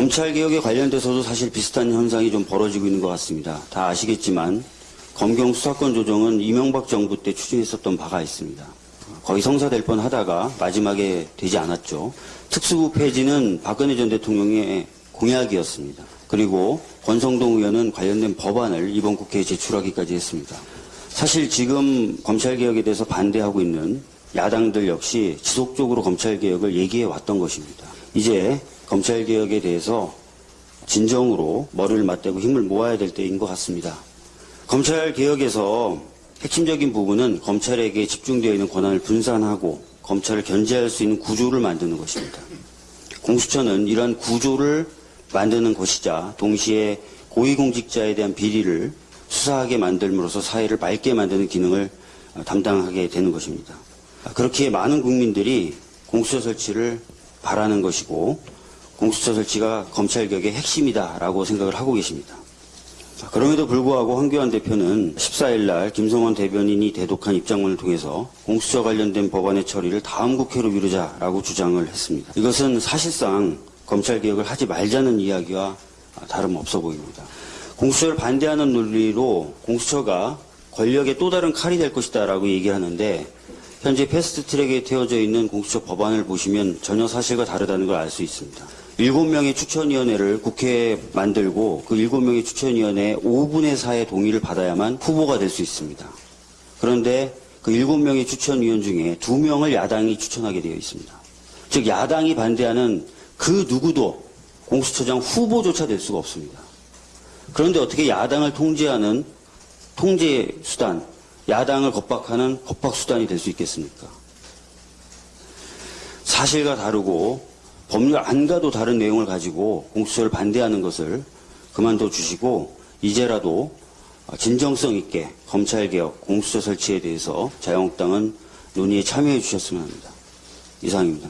검찰개혁에 관련돼서도 사실 비슷한 현상이 좀 벌어지고 있는 것 같습니다. 다 아시겠지만 검경 수사권 조정은 이명박 정부 때 추진했었던 바가 있습니다. 거의 성사될 뻔 하다가 마지막에 되지 않았죠. 특수부 폐지는 박근혜 전 대통령의 공약이었습니다. 그리고 권성동 의원은 관련된 법안을 이번 국회에 제출하기까지 했습니다. 사실 지금 검찰개혁에 대해서 반대하고 있는 야당들 역시 지속적으로 검찰개혁을 얘기해 왔던 것입니다. 이제 검찰개혁에 대해서 진정으로 머리를 맞대고 힘을 모아야 될 때인 것 같습니다. 검찰개혁에서 핵심적인 부분은 검찰에게 집중되어 있는 권한을 분산하고 검찰을 견제할 수 있는 구조를 만드는 것입니다. 공수처는 이러한 구조를 만드는 것이자 동시에 고위공직자에 대한 비리를 수사하게 만들므로써 사회를 맑게 만드는 기능을 담당하게 되는 것입니다. 그렇게 많은 국민들이 공수처 설치를 바라는 것이고 공수처 설치가 검찰개혁의 핵심이다라고 생각을 하고 계십니다. 그럼에도 불구하고 황교안 대표는 14일 날 김성원 대변인이 대독한 입장문을 통해서 공수처 관련된 법안의 처리를 다음 국회로 미루자라고 주장을 했습니다. 이것은 사실상 검찰개혁을 하지 말자는 이야기와 다름없어 보입니다. 공수처를 반대하는 논리로 공수처가 권력의 또 다른 칼이 될 것이다 라고 얘기하는데 현재 패스트트랙에 태워져 있는 공수처 법안을 보시면 전혀 사실과 다르다는 걸 알 수 있습니다. 7명의 추천위원회를 국회에 만들고 그 7명의 추천위원회 5분의 4의 동의를 받아야만 후보가 될 수 있습니다. 그런데 그 7명의 추천위원 중에 2명을 야당이 추천하게 되어 있습니다. 즉 야당이 반대하는 그 누구도 공수처장 후보조차 될 수가 없습니다. 그런데 어떻게 야당을 통제하는 통제 수단, 야당을 겁박하는 겁박 수단이 될 수 있겠습니까? 사실과 다르고 법률 안과도 다른 내용을 가지고 공수처를 반대하는 것을 그만둬 주시고 이제라도 진정성 있게 검찰개혁, 공수처 설치에 대해서 자유한국당은 논의에 참여해 주셨으면 합니다. 이상입니다.